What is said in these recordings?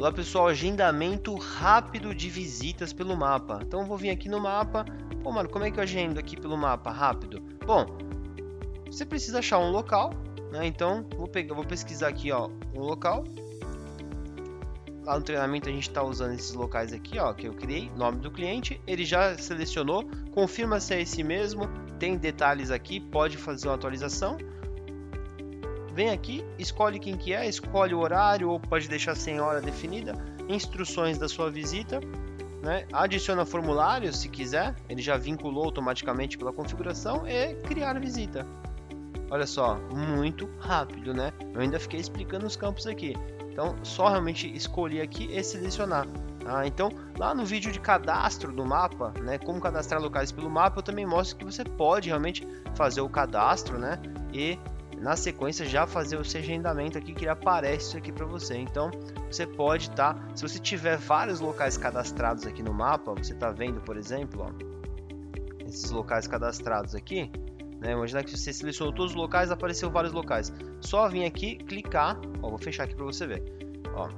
Olá pessoal, agendamento rápido de visitas pelo mapa. Então vou vir aqui no mapa. Pô, mano, como é que eu agendo aqui pelo mapa rápido? Bom, você precisa achar um local, né? Então vou pegar, vou pesquisar aqui, ó, um local. Lá no treinamento a gente está usando esses locais aqui, ó, que eu criei, nome do cliente. Ele já selecionou, confirma se é esse mesmo. Tem detalhes aqui, pode fazer uma atualização vem aqui, escolhe quem que é, escolhe o horário ou pode deixar sem hora definida, instruções da sua visita, né? adiciona formulário se quiser, ele já vinculou automaticamente pela configuração e criar visita. Olha só, muito rápido, né? Eu ainda fiquei explicando os campos aqui. Então, só realmente escolher aqui e selecionar. Tá? Então, lá no vídeo de cadastro do mapa, né, como cadastrar locais pelo mapa, eu também mostro que você pode realmente fazer o cadastro, né, e na sequência já fazer o agendamento aqui que aparece isso aqui para você. Então você pode estar, tá, se você tiver vários locais cadastrados aqui no mapa, você está vendo, por exemplo, ó, esses locais cadastrados aqui, né? Imagina que você selecionou todos os locais, apareceu vários locais. Só vir aqui, clicar, ó, vou fechar aqui para você ver. Ó,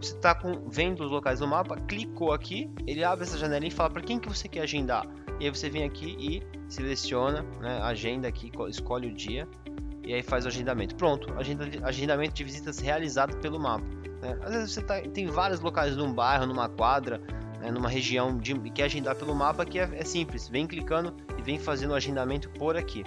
você está vendo os locais no mapa, clicou aqui, ele abre essa janelinha e fala para quem que você quer agendar. E aí você vem aqui e seleciona, né, agenda aqui, escolhe o dia e aí faz o agendamento. Pronto, agenda, agendamento de visitas realizado pelo mapa. Né? Às vezes você tá, tem vários locais num bairro, numa quadra, né, numa região de, que agendar pelo mapa que é, é simples. Vem clicando e vem fazendo o agendamento por aqui.